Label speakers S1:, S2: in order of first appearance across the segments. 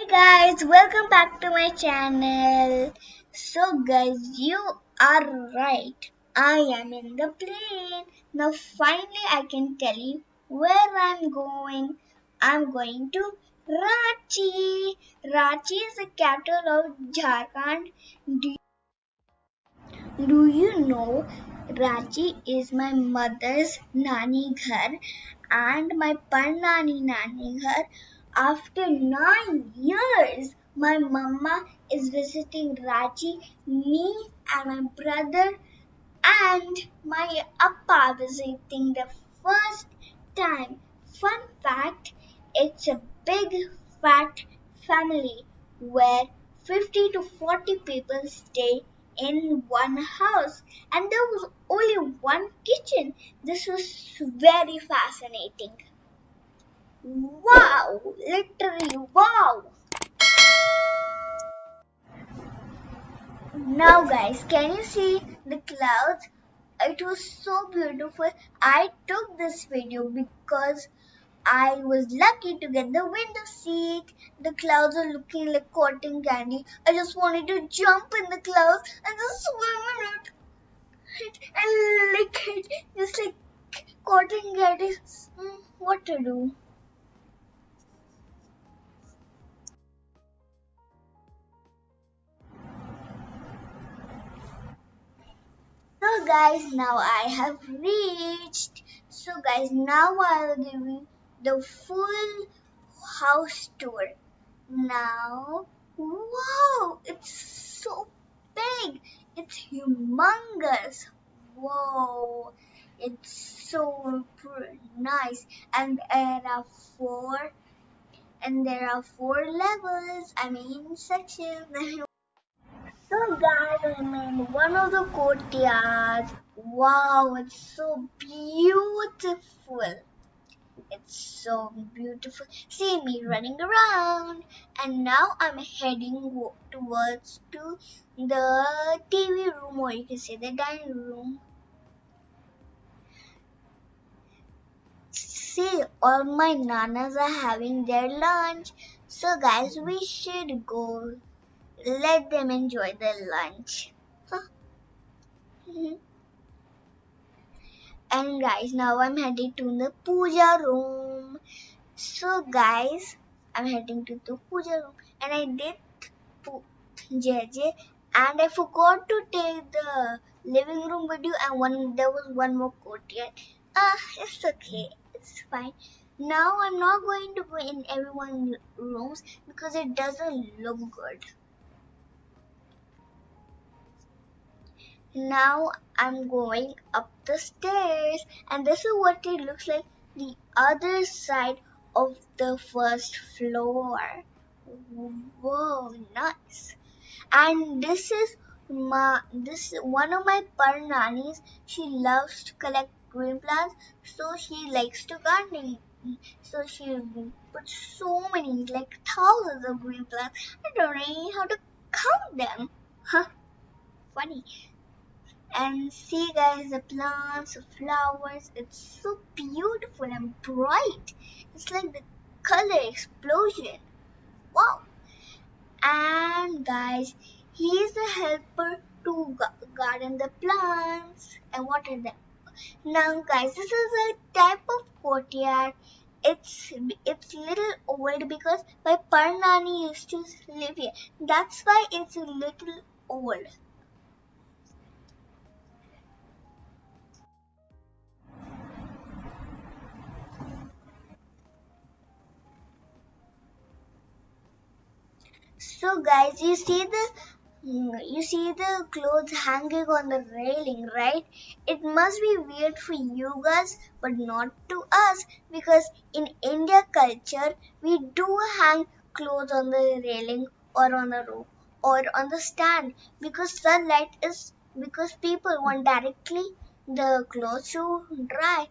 S1: Hey guys, welcome back to my channel. So guys, you are right. I am in the plane. Now finally I can tell you where I'm going. I'm going to Ranchi. Ranchi is the capital of Jharkhand. Do, do you know Ranchi is my mother's nani ghar and my parnani nani ghar after nine years, my mama is visiting Ranchi, me and my brother and my appa visiting the first time. Fun fact, it's a big fat family where 50 to 40 people stay in one house and there was only one kitchen. This was very fascinating. Wow! Literally wow! Now guys, can you see the clouds? It was so beautiful. I took this video because I was lucky to get the window seat. The clouds are looking like cotton candy. I just wanted to jump in the clouds and just swim in it and lick it just like cotton candy. Hmm, what to do? Guys, now I have reached. So guys, now I'll give you the full house tour. Now, wow, it's so big. It's humongous. Whoa, it's so nice. And there are four, and there are four levels. I mean sections. So guys, in one of the courtyards. Wow, it's so beautiful. It's so beautiful. See me running around. And now I'm heading towards to the TV room or you can say the dining room. See, all my nanas are having their lunch. So guys, we should go let them enjoy their lunch. Huh? and guys, now I'm heading to the puja room. So guys, I'm heading to the puja room and I did JJ and I forgot to take the living room video and one there was one more courtyard. Ah, uh, it's okay. It's fine. Now I'm not going to go in everyone's rooms because it doesn't look good. Now I'm going up the stairs and this is what it looks like the other side of the first floor. Whoa, nice. And this is my this one of my parnanis. She loves to collect green plants, so she likes to gardening. So she puts so many, like thousands of green plants. I don't know how to count them. Huh? Funny and see guys the plants the flowers it's so beautiful and bright. It's like the color explosion. Wow. And guys he is the helper to garden the plants and water them. Now guys this is a type of courtyard. It's it's little old because my parnani used to live here. That's why it's a little old So guys, you see the you see the clothes hanging on the railing, right? It must be weird for you guys, but not to us because in India culture, we do hang clothes on the railing or on the roof or on the stand because sunlight is because people want directly the clothes to dry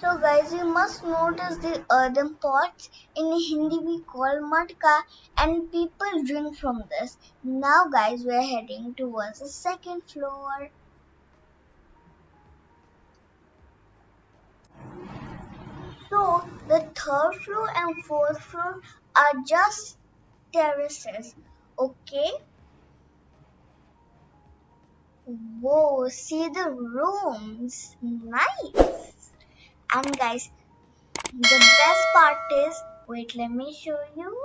S1: So guys, you must notice the earthen pots. In Hindi we call matka and people drink from this. Now guys, we're heading towards the second floor. So the third floor and fourth floor are just terraces. Okay? Whoa, see the rooms. Nice. And guys, the best part is, wait, let me show you.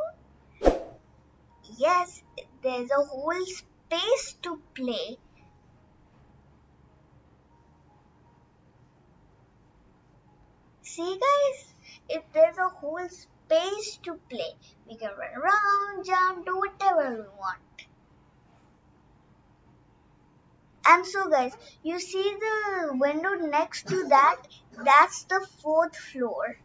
S1: Yes, there's a whole space to play. See guys, if there's a whole space to play, we can run around, jump, do whatever we want. And so guys, you see the window next to that? That's the fourth floor.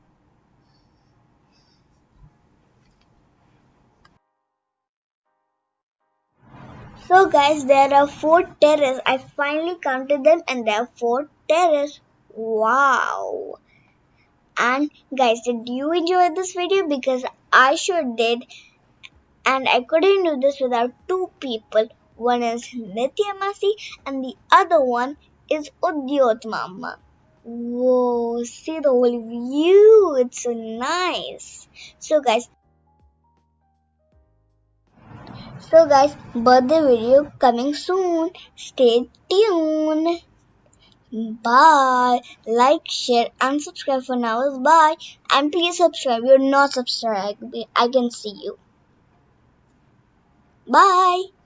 S1: So guys, there are four terraces. I finally counted them and there are four terraces. Wow. And guys, did you enjoy this video? Because I sure did. And I couldn't do this without two people. One is Nitya Masi and the other one is Udyot Mama. Whoa, see the whole view. It's so nice. So guys, so guys, birthday video coming soon. Stay tuned. Bye. Like, share, and subscribe for now. Bye. And please subscribe. You're not subscribed. I can see you. Bye.